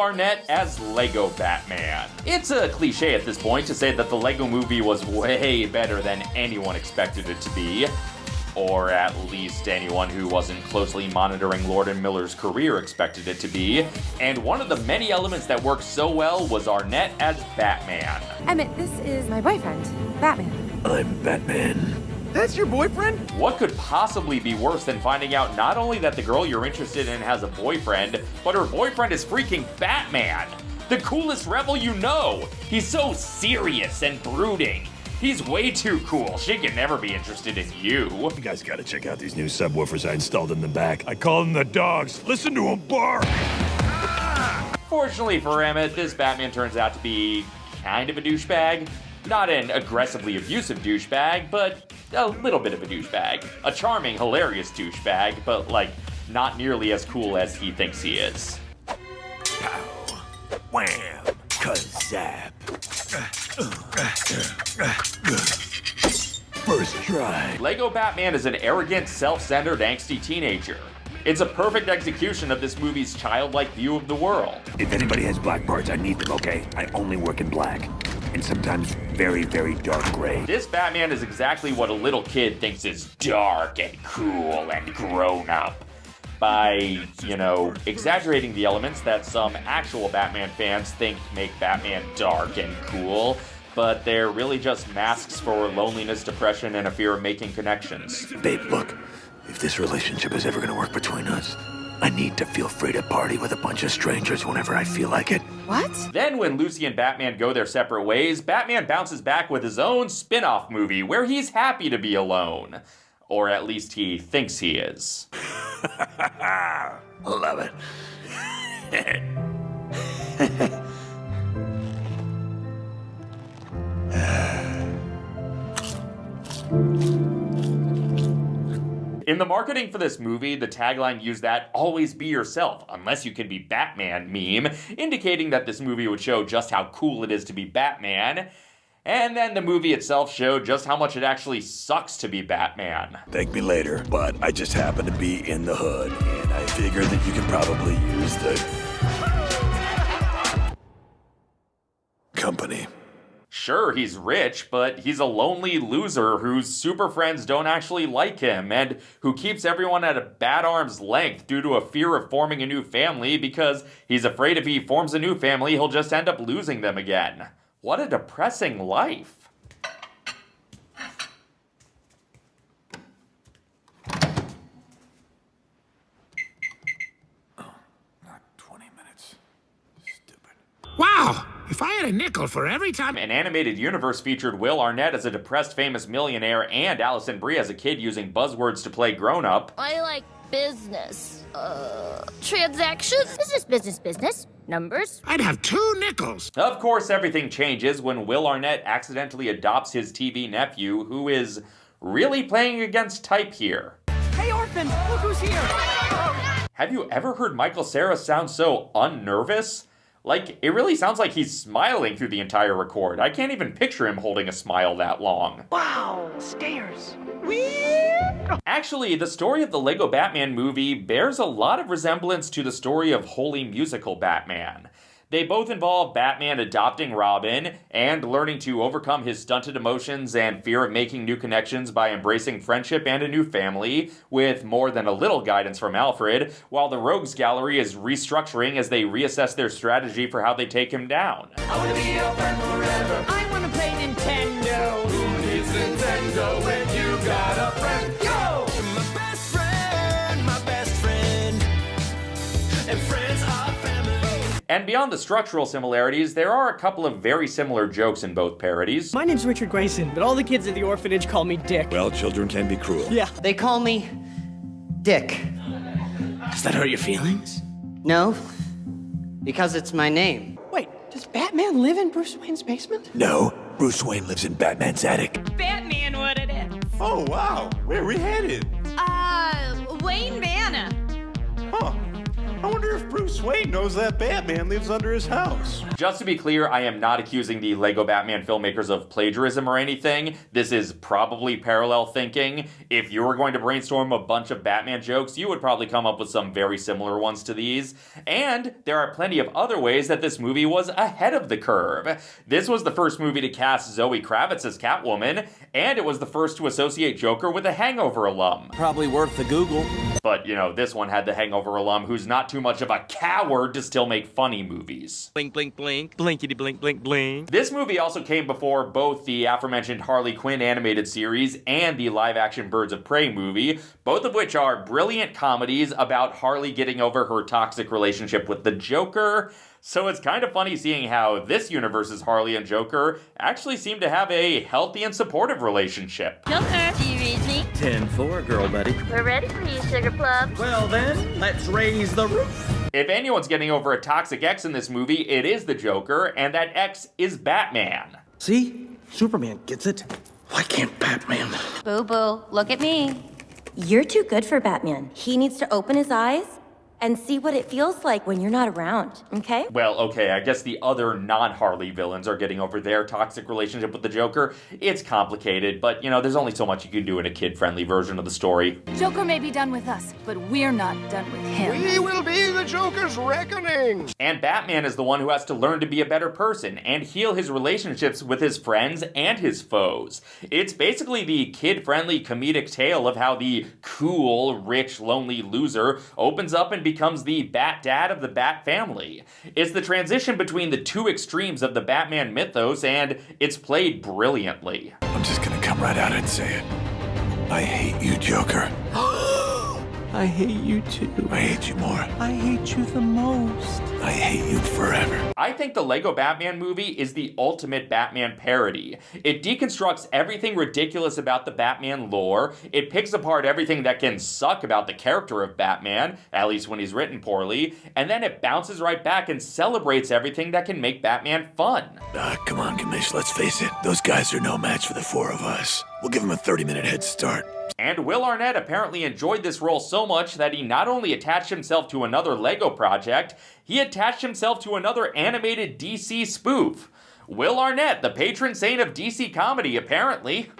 Arnett as Lego Batman. It's a cliche at this point to say that the Lego movie was way better than anyone expected it to be or at least anyone who wasn't closely monitoring Lord and Miller's career expected it to be. And one of the many elements that worked so well was Arnett as Batman. Emmett, this is my boyfriend, Batman. I'm Batman. That's your boyfriend? What could possibly be worse than finding out not only that the girl you're interested in has a boyfriend, but her boyfriend is freaking Batman? The coolest rebel you know! He's so serious and brooding. He's way too cool. She can never be interested in you. You guys gotta check out these new subwoofers I installed in the back. I call them the dogs. Listen to them bark! Fortunately for Emmett, this Batman turns out to be kind of a douchebag. Not an aggressively abusive douchebag, but a little bit of a douchebag. A charming, hilarious douchebag, but like not nearly as cool as he thinks he is. Pow. Wham. Kazap. First try. Lego Batman is an arrogant, self-centered, angsty teenager. It's a perfect execution of this movie's childlike view of the world. If anybody has black parts, I need them, okay? I only work in black. And sometimes very, very dark gray. This Batman is exactly what a little kid thinks is dark and cool and grown up. By, you know, exaggerating the elements that some actual Batman fans think make Batman dark and cool, but they're really just masks for loneliness, depression, and a fear of making connections. Babe, look. If this relationship is ever gonna work between us, I need to feel free to party with a bunch of strangers whenever I feel like it. What? Then, when Lucy and Batman go their separate ways, Batman bounces back with his own spin off movie where he's happy to be alone. Or at least he thinks he is. Love it. In the marketing for this movie, the tagline used that always be yourself, unless you can be Batman meme, indicating that this movie would show just how cool it is to be Batman. And then the movie itself showed just how much it actually sucks to be Batman. Thank me later, but I just happen to be in the hood, and I figured that you could probably use the company. Sure, he's rich, but he's a lonely loser whose super friends don't actually like him and who keeps everyone at a bad arm's length due to a fear of forming a new family because he's afraid if he forms a new family, he'll just end up losing them again. What a depressing life. Not 20 minutes. Stupid. Wow! If I had a nickel for every time. An animated universe featured Will Arnett as a depressed famous millionaire and Alison Brie as a kid using buzzwords to play grown up. I like business. Uh, transactions? Business, business, business. Numbers. I'd have two nickels. Of course, everything changes when Will Arnett accidentally adopts his TV nephew, who is really playing against type here. Hey, orphan, look who's here! Have you ever heard Michael Cera sound so unnervous? Like, it really sounds like he's smiling through the entire record. I can't even picture him holding a smile that long. Wow, stairs. Actually, the story of the Lego Batman movie bears a lot of resemblance to the story of Holy Musical Batman. They both involve Batman adopting Robin and learning to overcome his stunted emotions and fear of making new connections by embracing friendship and a new family, with more than a little guidance from Alfred, while the Rogues Gallery is restructuring as they reassess their strategy for how they take him down. I wanna be your friend forever. I wanna play Nintendo. Who needs Nintendo when you got a friend? And beyond the structural similarities, there are a couple of very similar jokes in both parodies. My name's Richard Grayson, but all the kids at the orphanage call me Dick. Well, children can be cruel. Yeah. They call me Dick. Does that hurt your feelings? No, because it's my name. Wait, does Batman live in Bruce Wayne's basement? No, Bruce Wayne lives in Batman's attic. Batman, what it is. Oh, wow. Where are we headed? Uh, Wayne Manor. Huh. I wonder wonder if Bruce Wayne knows that Batman lives under his house. Just to be clear, I am not accusing the Lego Batman filmmakers of plagiarism or anything. This is probably parallel thinking. If you were going to brainstorm a bunch of Batman jokes, you would probably come up with some very similar ones to these. And there are plenty of other ways that this movie was ahead of the curve. This was the first movie to cast Zoe Kravitz as Catwoman, and it was the first to associate Joker with a Hangover alum. Probably worth the Google. But, you know, this one had the Hangover alum who's not too much of a coward to still make funny movies. Blink, blink, blink. Blinkety, blink, blink, blink. This movie also came before both the aforementioned Harley Quinn animated series and the live action Birds of Prey movie, both of which are brilliant comedies about Harley getting over her toxic relationship with the Joker. So it's kind of funny seeing how this universe's Harley and Joker actually seem to have a healthy and supportive relationship. Joker, do you read me? 10 4, girl buddy. We're ready for you, Sugar Plum. Well then, let's raise the roof. If anyone's getting over a toxic ex in this movie, it is the Joker, and that ex is Batman. See? Superman gets it. Why can't Batman? Boo boo, look at me. You're too good for Batman. He needs to open his eyes and see what it feels like when you're not around, okay? Well, okay, I guess the other non Harley villains are getting over their toxic relationship with the Joker. It's complicated, but you know, there's only so much you can do in a kid friendly version of the story. Joker may be done with us, but we're not done with him. We will be the Joker's reckoning. And Batman is the one who has to learn to be a better person and heal his relationships with his friends and his foes. It's basically the kid friendly comedic tale of how the cool, rich, lonely loser opens up and becomes the Bat Dad of the Bat family. It's the transition between the two extremes of the Batman mythos, and it's played brilliantly. I'm just gonna come right out and say it. I hate you, Joker. I hate you too. I hate you more. I hate you the most. I hate you forever. I think the Lego Batman movie is the ultimate Batman parody. It deconstructs everything ridiculous about the Batman lore, it picks apart everything that can suck about the character of Batman, at least when he's written poorly, and then it bounces right back and celebrates everything that can make Batman fun. Ah, come on, Commish, let's face it. Those guys are no match for the four of us. We'll give him a 30 minute head start. And Will Arnett apparently enjoyed this role so much that he not only attached himself to another Lego project, he attached himself to another animated DC spoof. Will Arnett, the patron saint of DC comedy, apparently.